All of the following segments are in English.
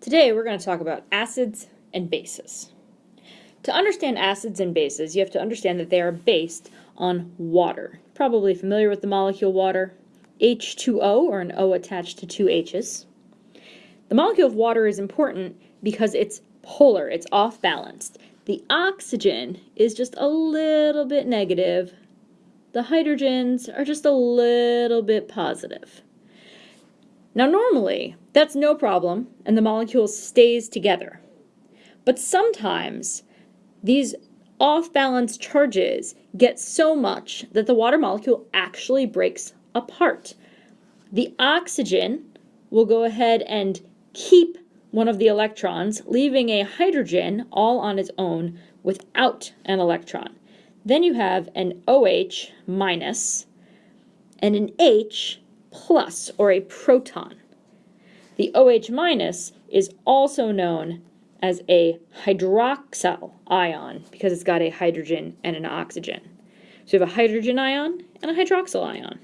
Today we're going to talk about acids and bases. To understand acids and bases, you have to understand that they are based on water. Probably familiar with the molecule water, H2O, or an O attached to two H's. The molecule of water is important because it's polar, it's off balanced. The oxygen is just a little bit negative. The hydrogens are just a little bit positive. Now normally, that's no problem and the molecule stays together. But sometimes these off-balance charges get so much that the water molecule actually breaks apart. The oxygen will go ahead and keep one of the electrons, leaving a hydrogen all on its own without an electron. Then you have an OH minus and an H plus, or a proton. The OH minus is also known as a hydroxyl ion because it's got a hydrogen and an oxygen. So you have a hydrogen ion and a hydroxyl ion.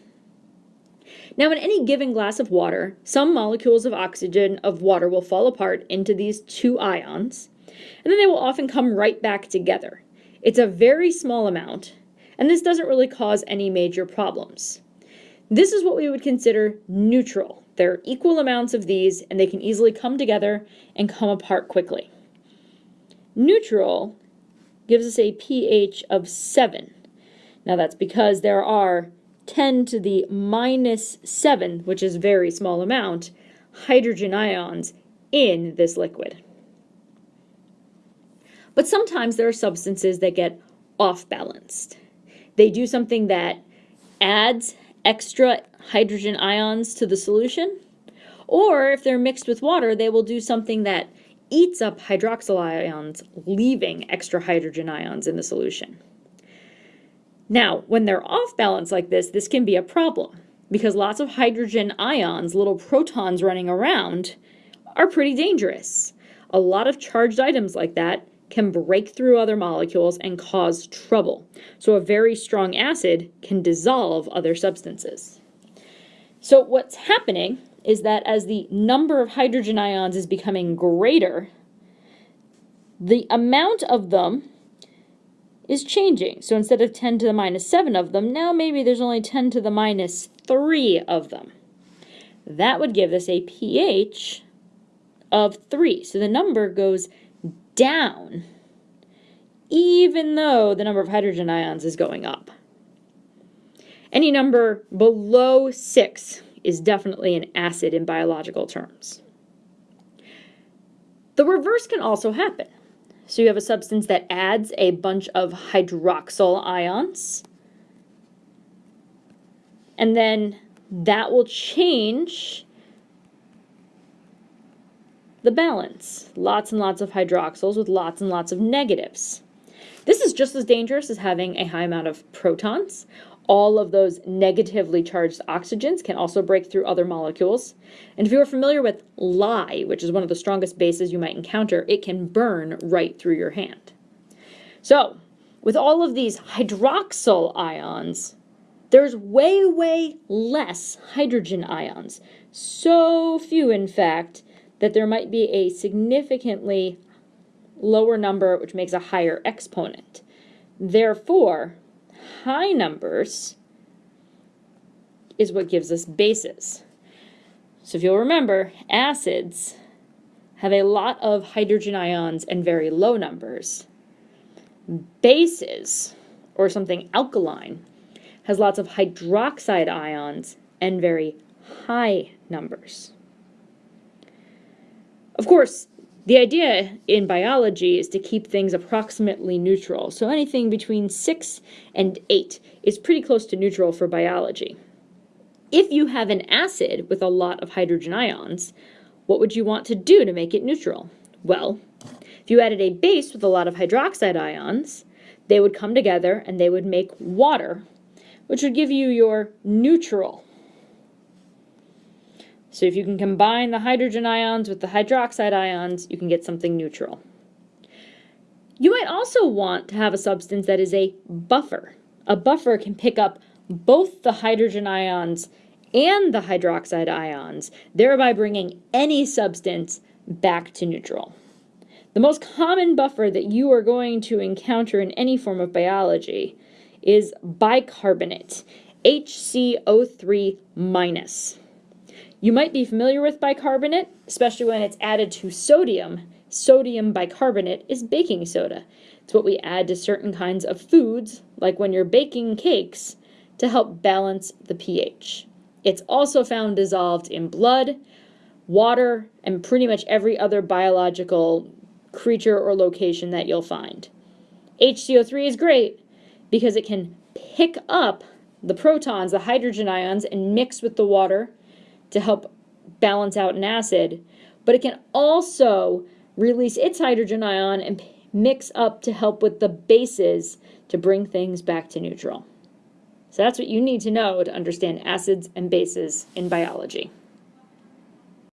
Now in any given glass of water, some molecules of oxygen of water will fall apart into these two ions, and then they will often come right back together. It's a very small amount, and this doesn't really cause any major problems. This is what we would consider neutral. There are equal amounts of these and they can easily come together and come apart quickly. Neutral gives us a pH of 7. Now that's because there are 10 to the minus 7, which is very small amount, hydrogen ions in this liquid. But sometimes there are substances that get off balanced. They do something that adds extra hydrogen ions to the solution. Or if they're mixed with water, they will do something that eats up hydroxyl ions, leaving extra hydrogen ions in the solution. Now, when they're off balance like this, this can be a problem because lots of hydrogen ions, little protons running around, are pretty dangerous. A lot of charged items like that can break through other molecules and cause trouble. So a very strong acid can dissolve other substances. So what's happening is that as the number of hydrogen ions is becoming greater, the amount of them is changing. So instead of 10 to the minus 7 of them, now maybe there's only 10 to the minus 3 of them. That would give us a pH of 3. So the number goes down, even though the number of hydrogen ions is going up. Any number below 6 is definitely an acid in biological terms. The reverse can also happen. So you have a substance that adds a bunch of hydroxyl ions, and then that will change the balance. Lots and lots of hydroxyls with lots and lots of negatives. This is just as dangerous as having a high amount of protons. All of those negatively charged oxygens can also break through other molecules. And if you are familiar with lye, which is one of the strongest bases you might encounter, it can burn right through your hand. So, with all of these hydroxyl ions, there's way, way less hydrogen ions. So few, in fact, that there might be a significantly lower number, which makes a higher exponent. Therefore, high numbers is what gives us bases. So if you'll remember, acids have a lot of hydrogen ions and very low numbers. Bases, or something alkaline, has lots of hydroxide ions and very high numbers. Of course, the idea in biology is to keep things approximately neutral, so anything between 6 and 8 is pretty close to neutral for biology. If you have an acid with a lot of hydrogen ions, what would you want to do to make it neutral? Well, if you added a base with a lot of hydroxide ions, they would come together and they would make water, which would give you your neutral so if you can combine the hydrogen ions with the hydroxide ions, you can get something neutral. You might also want to have a substance that is a buffer. A buffer can pick up both the hydrogen ions and the hydroxide ions, thereby bringing any substance back to neutral. The most common buffer that you are going to encounter in any form of biology is bicarbonate, HCO3 minus. You might be familiar with bicarbonate, especially when it's added to sodium. Sodium bicarbonate is baking soda. It's what we add to certain kinds of foods, like when you're baking cakes, to help balance the pH. It's also found dissolved in blood, water, and pretty much every other biological creature or location that you'll find. HCO3 is great because it can pick up the protons, the hydrogen ions, and mix with the water to help balance out an acid, but it can also release its hydrogen ion and mix up to help with the bases to bring things back to neutral. So that's what you need to know to understand acids and bases in biology.